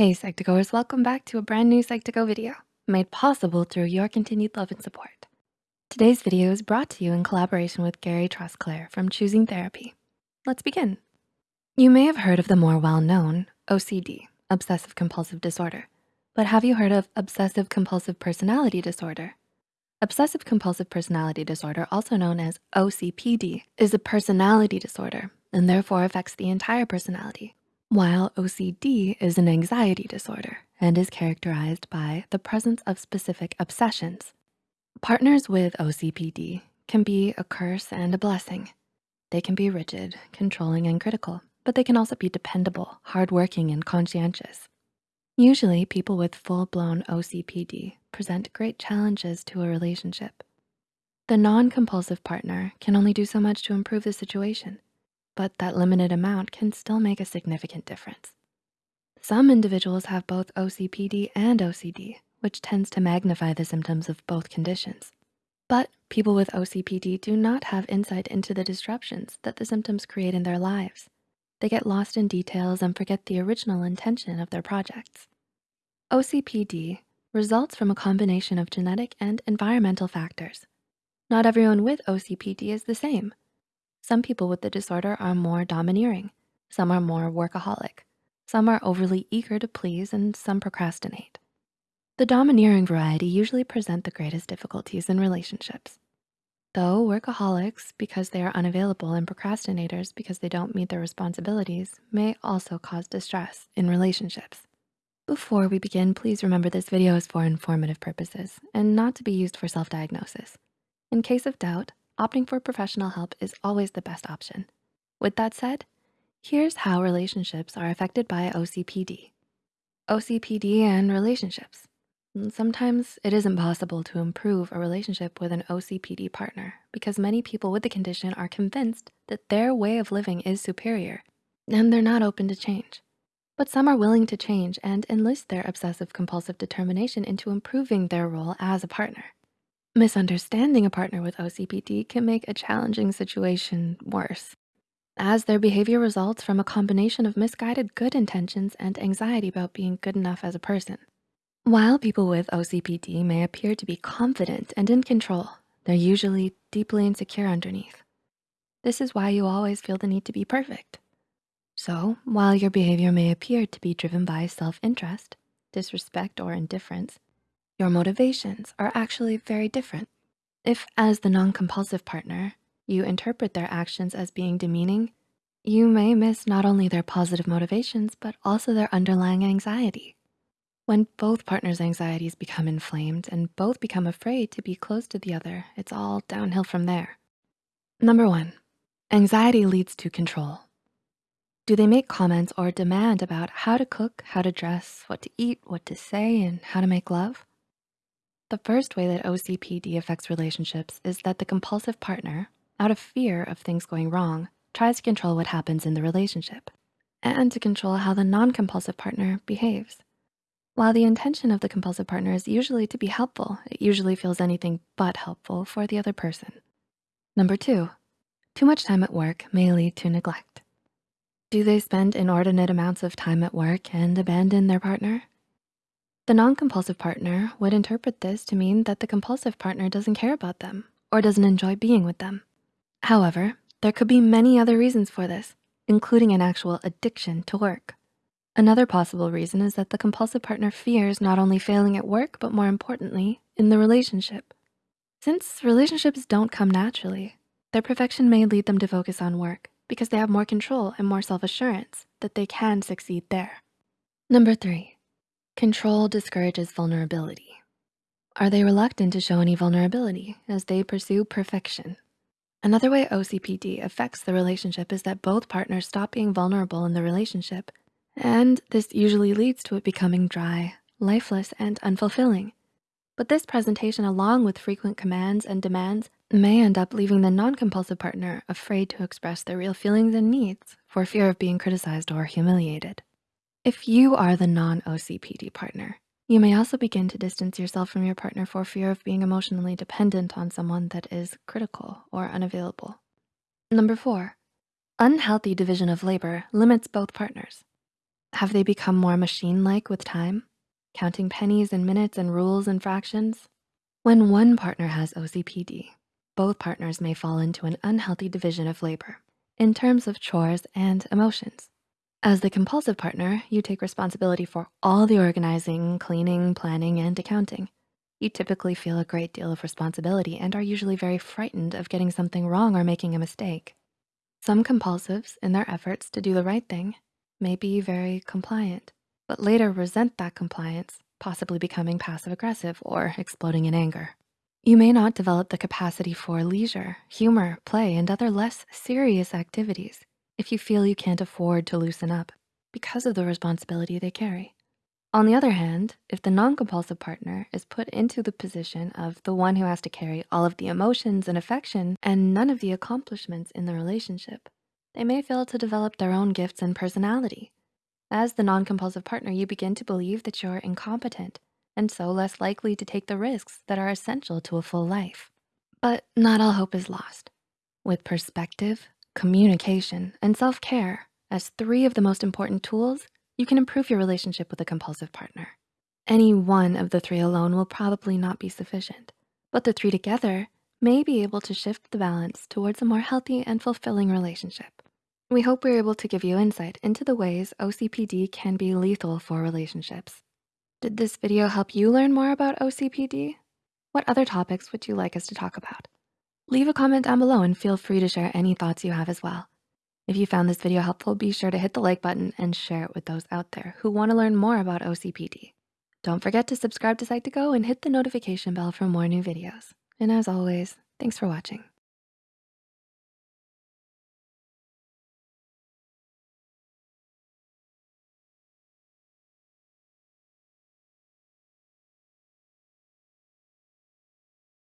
Hey Psych2Goers, welcome back to a brand new Psych2Go video made possible through your continued love and support. Today's video is brought to you in collaboration with Gary Trosclair from Choosing Therapy. Let's begin. You may have heard of the more well-known OCD, Obsessive Compulsive Disorder, but have you heard of Obsessive Compulsive Personality Disorder? Obsessive Compulsive Personality Disorder, also known as OCPD, is a personality disorder and therefore affects the entire personality while OCD is an anxiety disorder and is characterized by the presence of specific obsessions. Partners with OCPD can be a curse and a blessing. They can be rigid, controlling, and critical, but they can also be dependable, hardworking, and conscientious. Usually people with full-blown OCPD present great challenges to a relationship. The non-compulsive partner can only do so much to improve the situation but that limited amount can still make a significant difference. Some individuals have both OCPD and OCD, which tends to magnify the symptoms of both conditions. But people with OCPD do not have insight into the disruptions that the symptoms create in their lives. They get lost in details and forget the original intention of their projects. OCPD results from a combination of genetic and environmental factors. Not everyone with OCPD is the same. Some people with the disorder are more domineering. Some are more workaholic. Some are overly eager to please and some procrastinate. The domineering variety usually present the greatest difficulties in relationships. Though workaholics, because they are unavailable and procrastinators because they don't meet their responsibilities, may also cause distress in relationships. Before we begin, please remember this video is for informative purposes and not to be used for self-diagnosis. In case of doubt, opting for professional help is always the best option. With that said, here's how relationships are affected by OCPD. OCPD and relationships. Sometimes it isn't possible to improve a relationship with an OCPD partner because many people with the condition are convinced that their way of living is superior and they're not open to change. But some are willing to change and enlist their obsessive compulsive determination into improving their role as a partner. Misunderstanding a partner with OCPD can make a challenging situation worse, as their behavior results from a combination of misguided good intentions and anxiety about being good enough as a person. While people with OCPD may appear to be confident and in control, they're usually deeply insecure underneath. This is why you always feel the need to be perfect. So while your behavior may appear to be driven by self-interest, disrespect, or indifference, your motivations are actually very different. If as the non-compulsive partner, you interpret their actions as being demeaning, you may miss not only their positive motivations, but also their underlying anxiety. When both partners' anxieties become inflamed and both become afraid to be close to the other, it's all downhill from there. Number one, anxiety leads to control. Do they make comments or demand about how to cook, how to dress, what to eat, what to say, and how to make love? The first way that OCPD affects relationships is that the compulsive partner, out of fear of things going wrong, tries to control what happens in the relationship and to control how the non-compulsive partner behaves. While the intention of the compulsive partner is usually to be helpful, it usually feels anything but helpful for the other person. Number two, too much time at work may lead to neglect. Do they spend inordinate amounts of time at work and abandon their partner? The non-compulsive partner would interpret this to mean that the compulsive partner doesn't care about them or doesn't enjoy being with them. However, there could be many other reasons for this, including an actual addiction to work. Another possible reason is that the compulsive partner fears not only failing at work, but more importantly, in the relationship. Since relationships don't come naturally, their perfection may lead them to focus on work because they have more control and more self-assurance that they can succeed there. Number three, Control discourages vulnerability. Are they reluctant to show any vulnerability as they pursue perfection? Another way OCPD affects the relationship is that both partners stop being vulnerable in the relationship, and this usually leads to it becoming dry, lifeless, and unfulfilling. But this presentation, along with frequent commands and demands, may end up leaving the non-compulsive partner afraid to express their real feelings and needs for fear of being criticized or humiliated. If you are the non-OCPD partner, you may also begin to distance yourself from your partner for fear of being emotionally dependent on someone that is critical or unavailable. Number four, unhealthy division of labor limits both partners. Have they become more machine-like with time? Counting pennies and minutes and rules and fractions? When one partner has OCPD, both partners may fall into an unhealthy division of labor in terms of chores and emotions. As the compulsive partner, you take responsibility for all the organizing, cleaning, planning, and accounting. You typically feel a great deal of responsibility and are usually very frightened of getting something wrong or making a mistake. Some compulsives, in their efforts to do the right thing, may be very compliant, but later resent that compliance, possibly becoming passive aggressive or exploding in anger. You may not develop the capacity for leisure, humor, play, and other less serious activities if you feel you can't afford to loosen up because of the responsibility they carry. On the other hand, if the non-compulsive partner is put into the position of the one who has to carry all of the emotions and affection and none of the accomplishments in the relationship, they may fail to develop their own gifts and personality. As the non-compulsive partner, you begin to believe that you're incompetent and so less likely to take the risks that are essential to a full life. But not all hope is lost. With perspective, communication, and self-care as three of the most important tools, you can improve your relationship with a compulsive partner. Any one of the three alone will probably not be sufficient, but the three together may be able to shift the balance towards a more healthy and fulfilling relationship. We hope we're able to give you insight into the ways OCPD can be lethal for relationships. Did this video help you learn more about OCPD? What other topics would you like us to talk about? Leave a comment down below and feel free to share any thoughts you have as well. If you found this video helpful, be sure to hit the like button and share it with those out there who wanna learn more about OCPD. Don't forget to subscribe to Psych2Go and hit the notification bell for more new videos. And as always, thanks for watching.